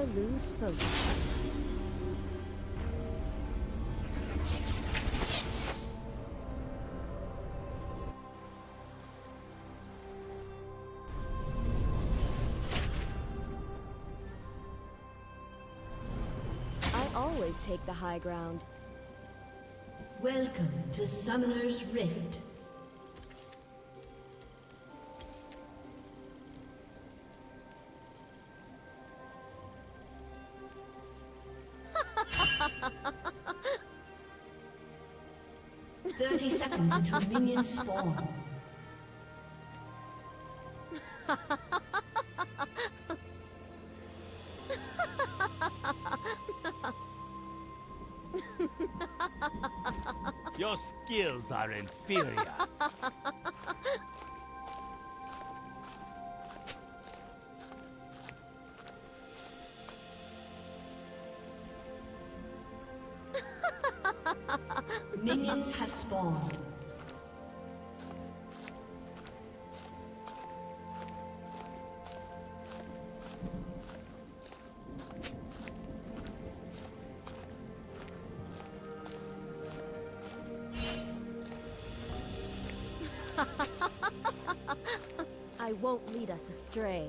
Never lose focus. I always take the high ground. Welcome to Summoner's Rift. Spawn. Your skills are inferior. Us astray.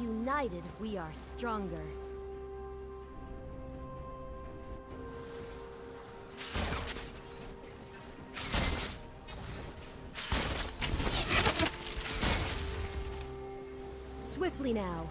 United, we are stronger. Swiftly now.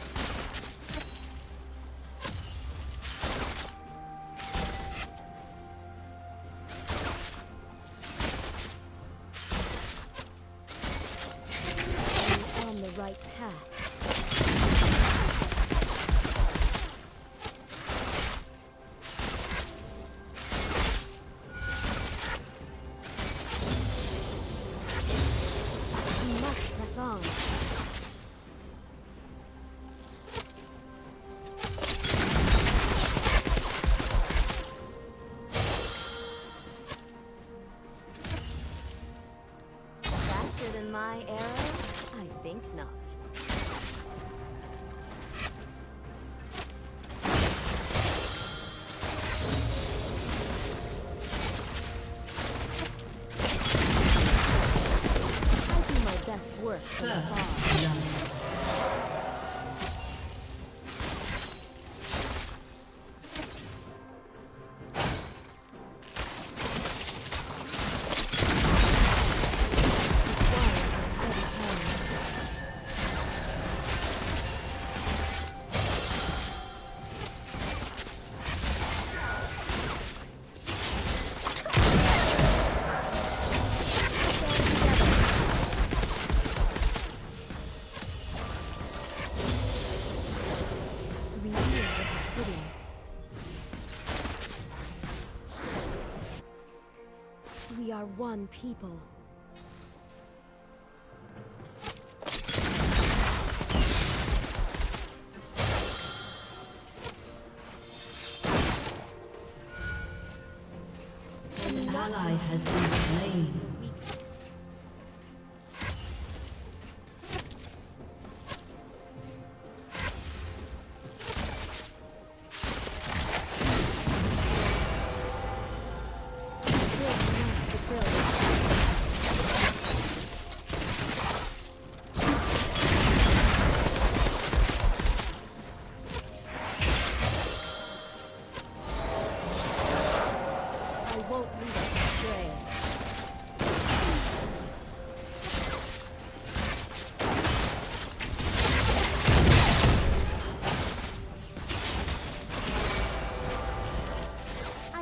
One people.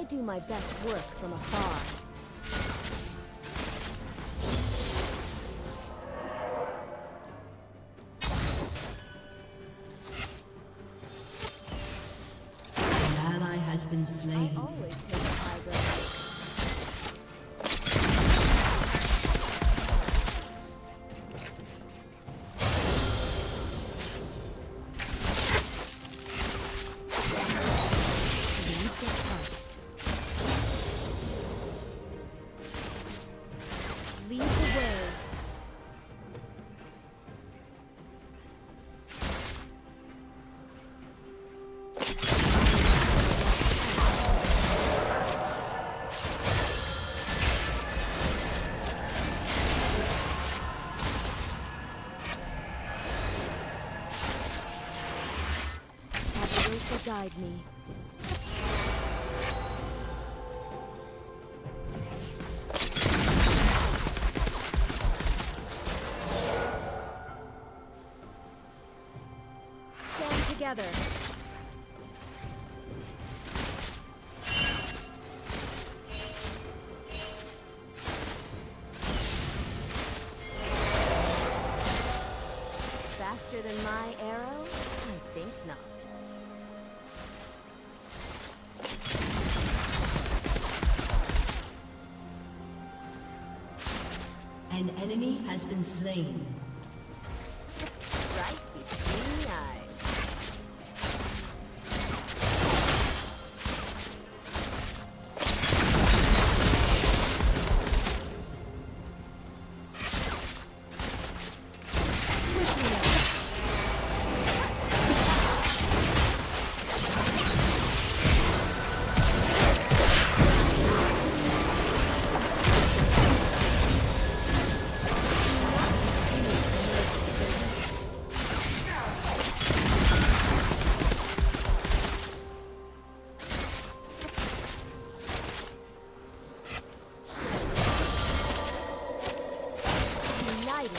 Do my best work from afar. guide me. Stand together. has been slain. An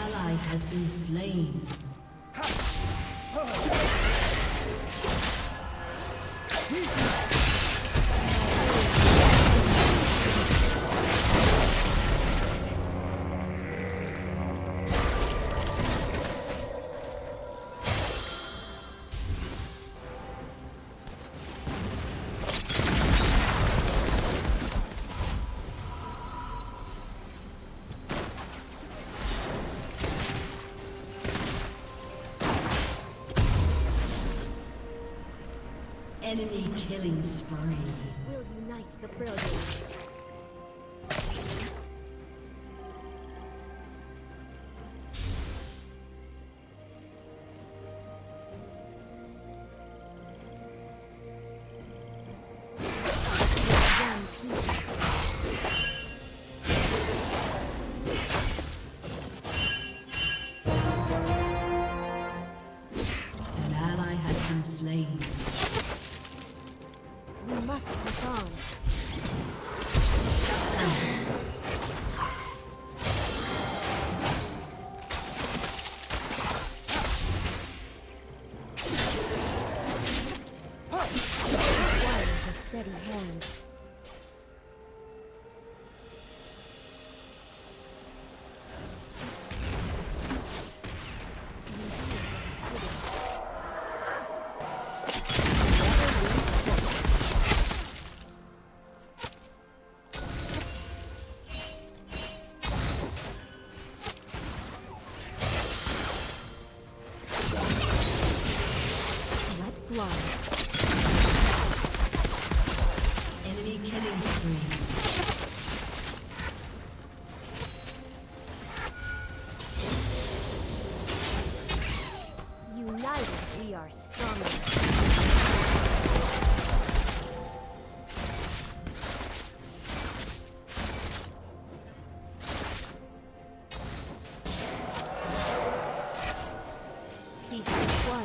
ally has been slain. Enemy killing spree. the songs.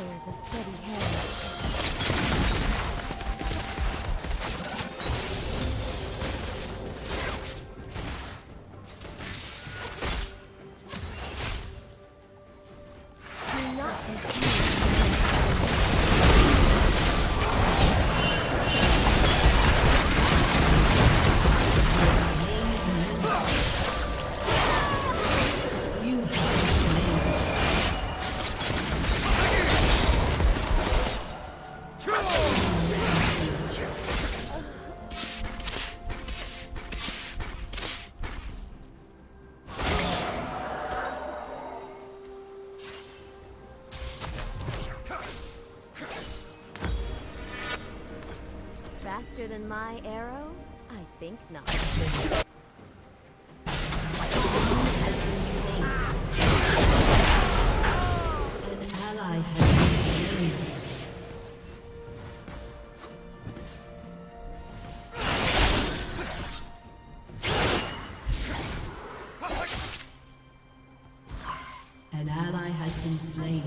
requires a steady hand. has been slain.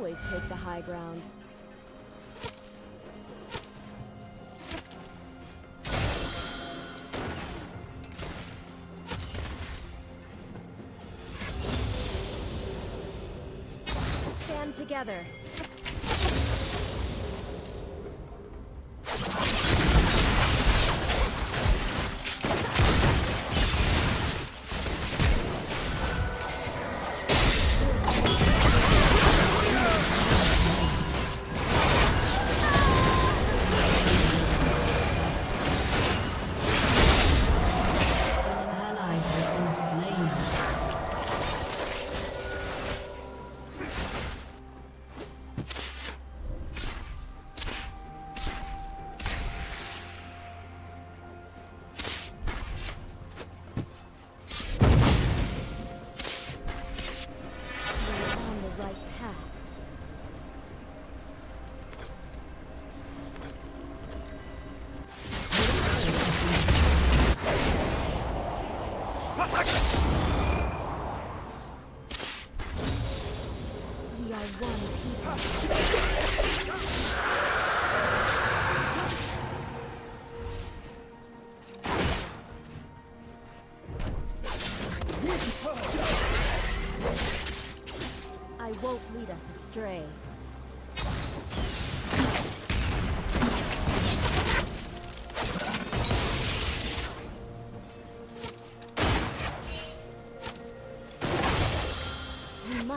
always take the high ground. Stand together.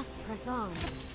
must press on.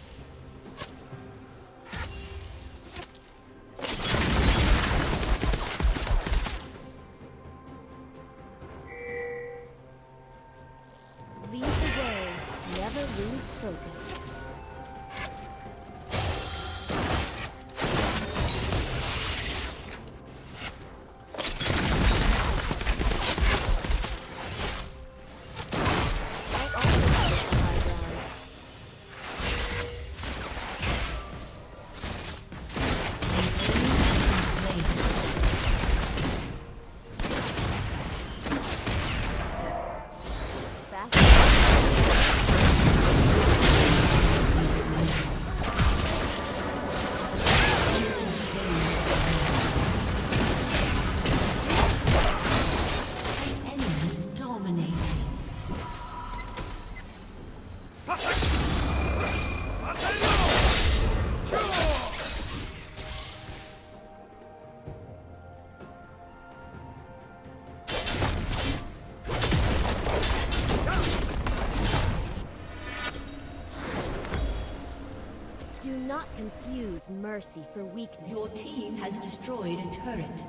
Use mercy for weakness. Your team has destroyed a turret.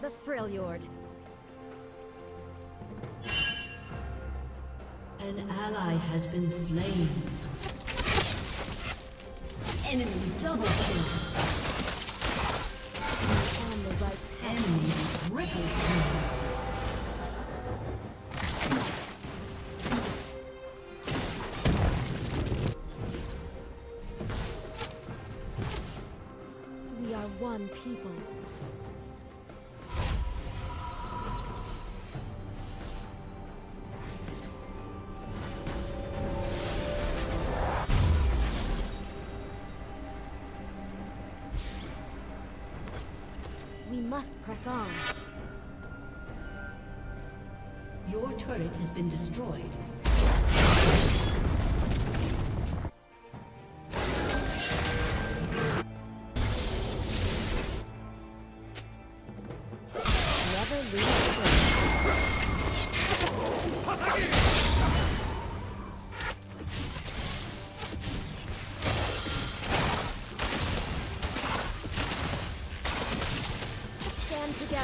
the Freljord. An ally has been slain. Enemy double kill. On the right. Enemy triple kill. Must press on. Your turret has been destroyed.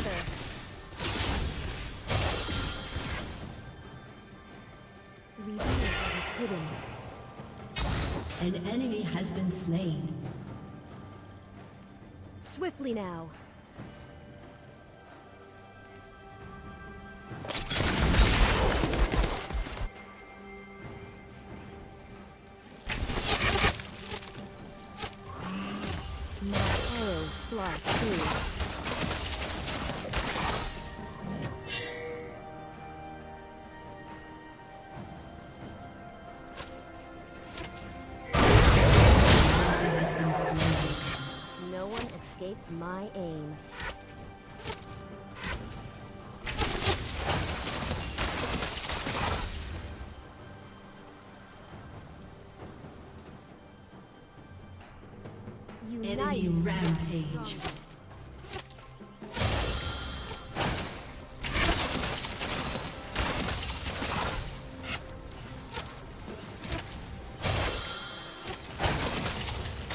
Together. Is hidden. An enemy has been slain. Swiftly now. Enemy rampage.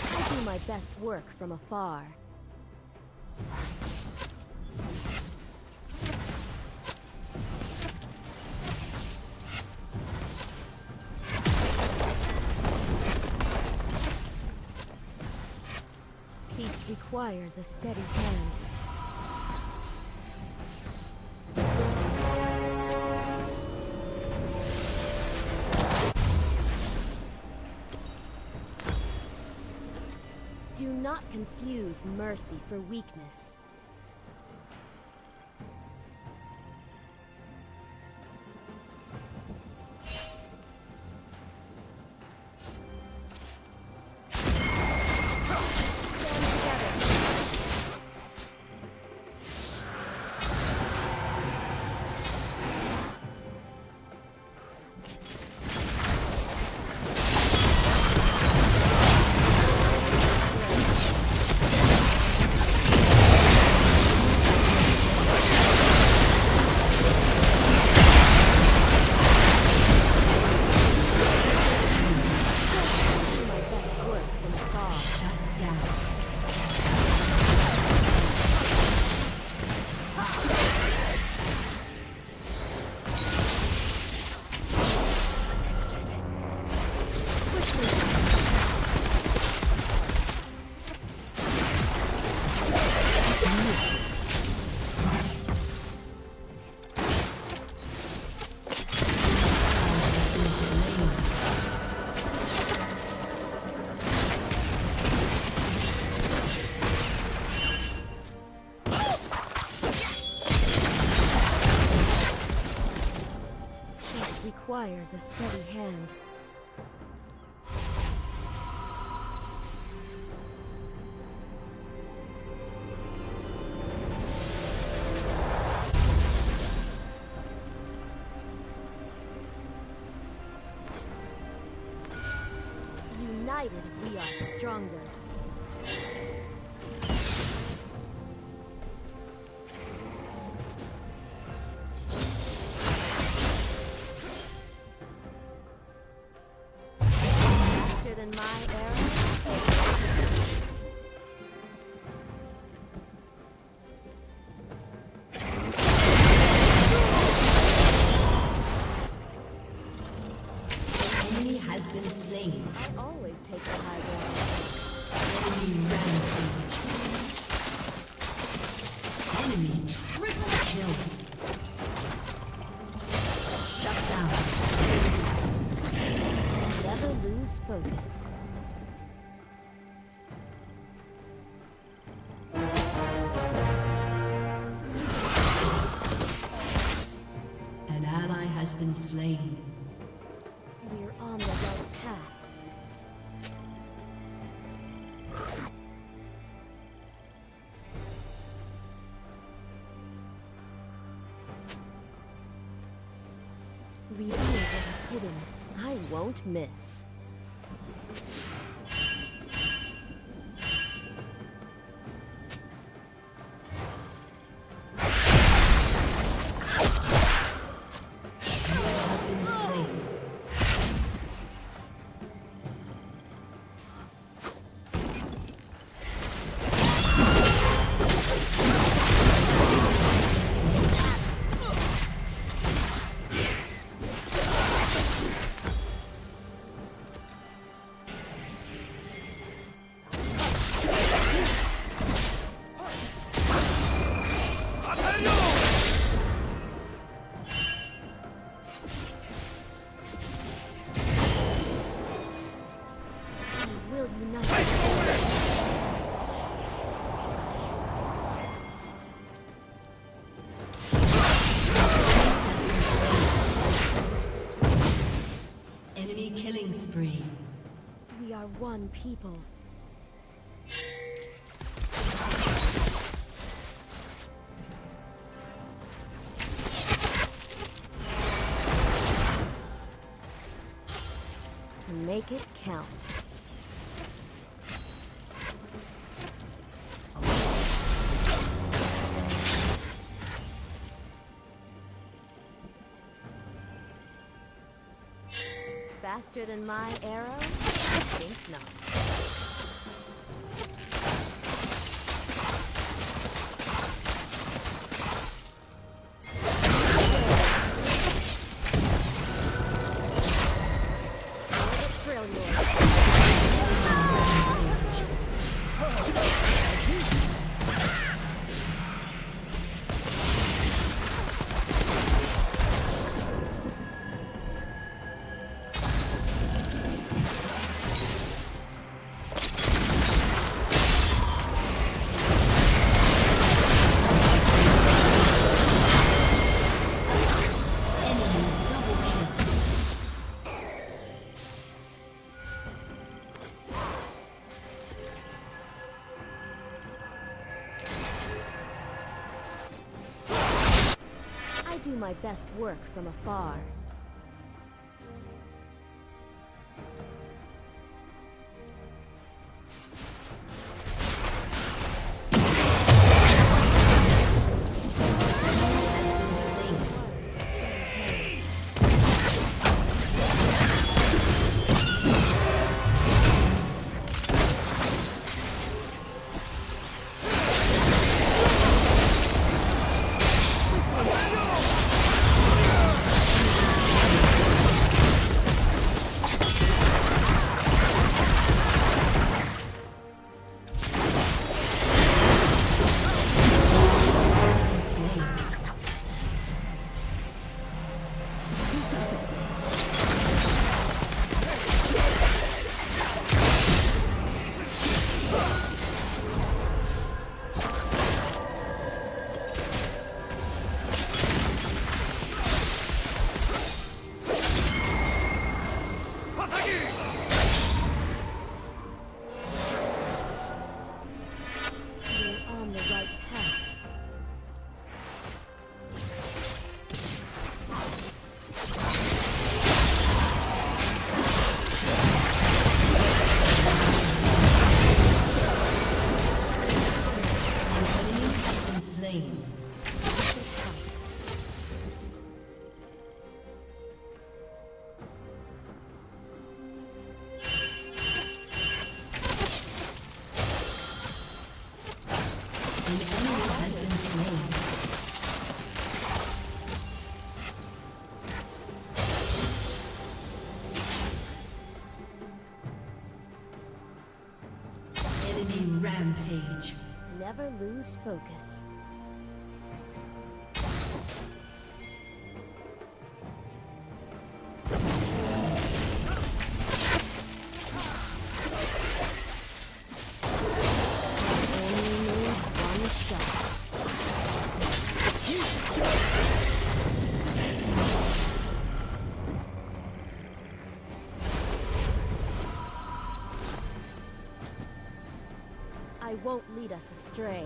I do my best work from afar. Requires a steady hand. Do not confuse mercy for weakness. A steady my arrow? won't miss. We are one people. Make it count. faster than my arrow? I think not. my best work from afar. becomes focus. won't lead us astray.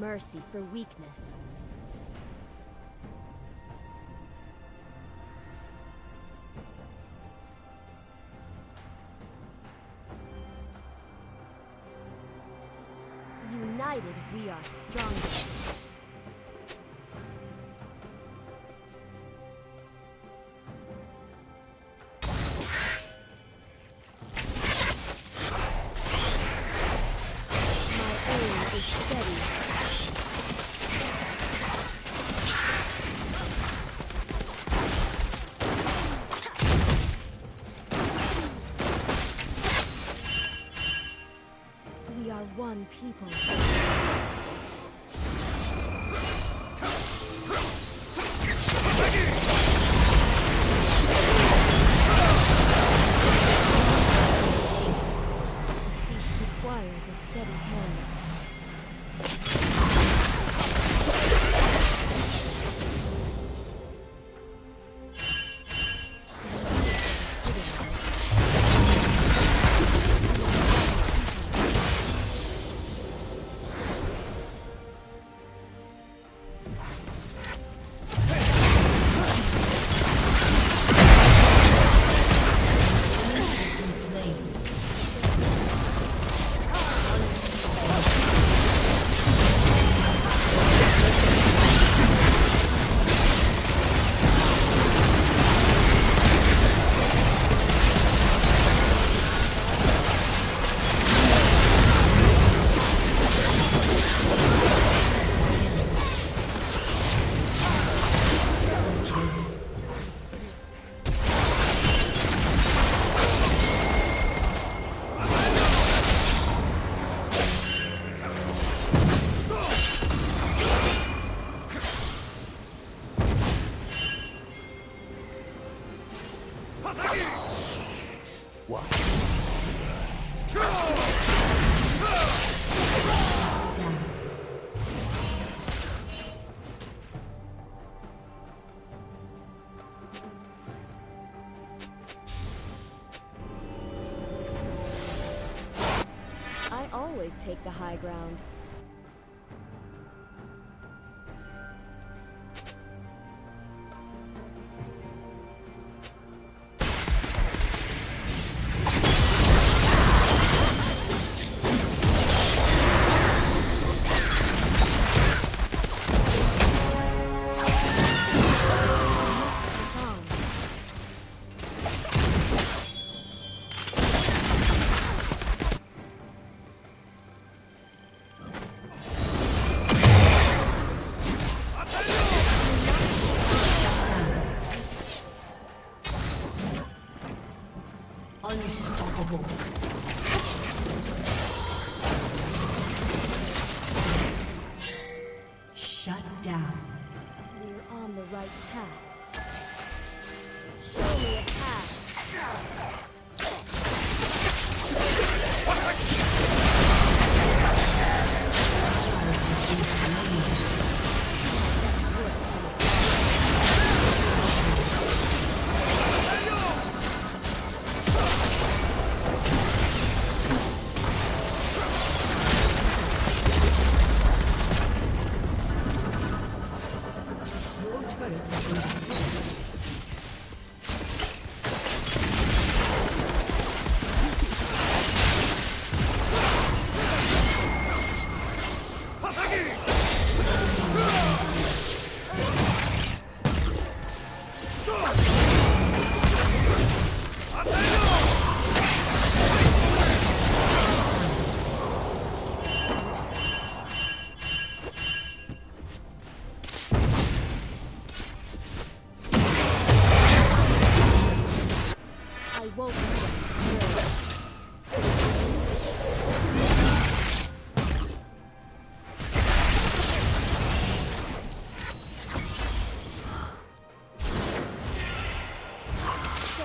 mercy for weakness. a steady hand. I always take the high ground.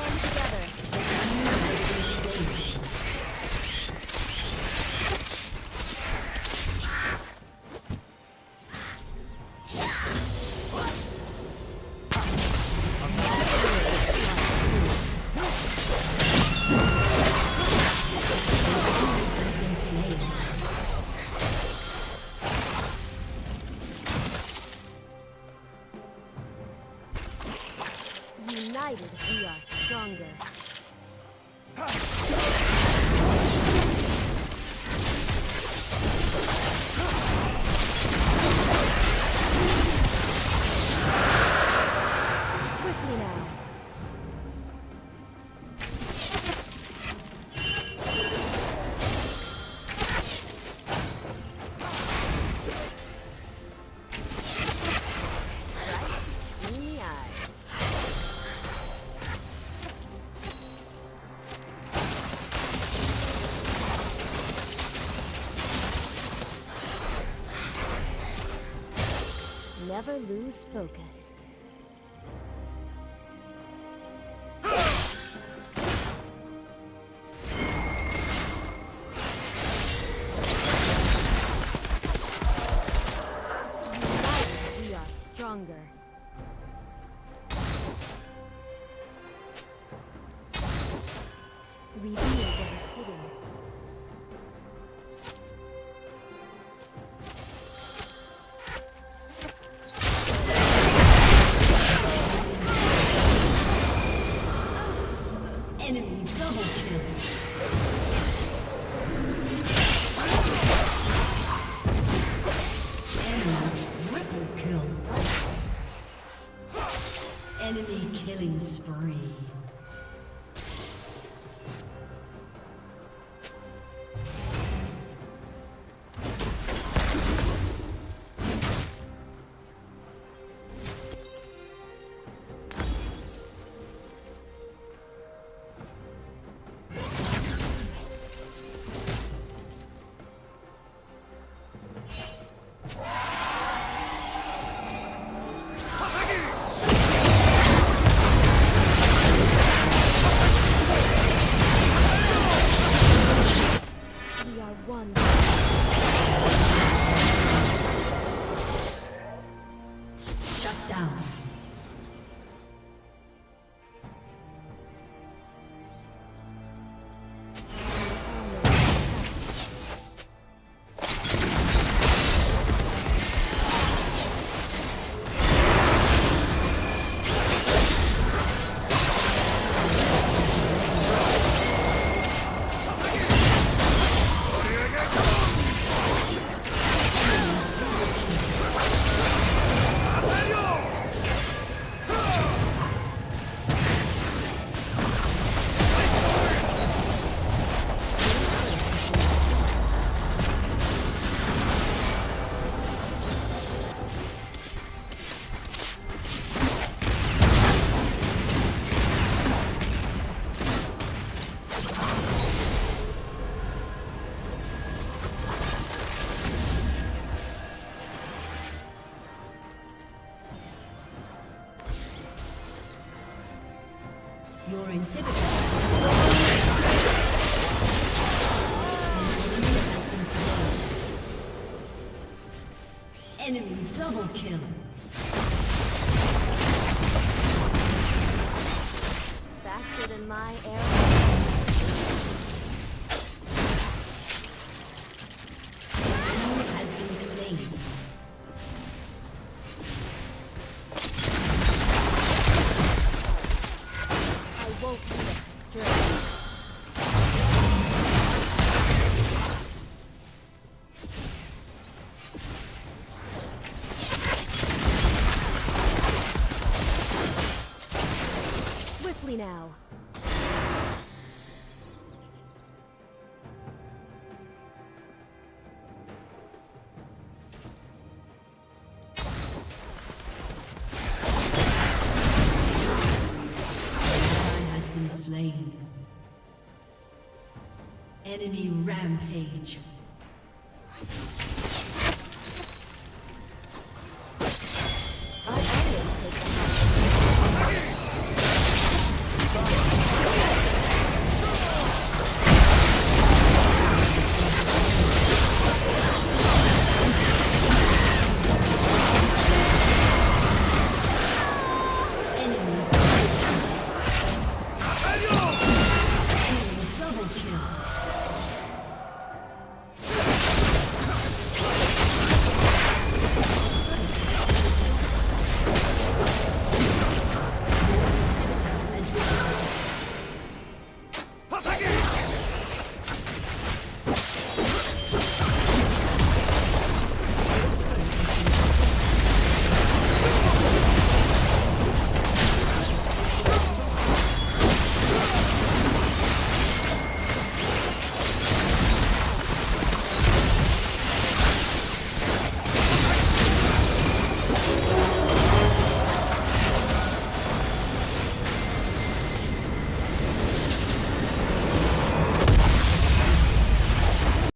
Stand together. Focus. Your inhibitor enemy double kill. Faster than my arrow. Enemy rampage.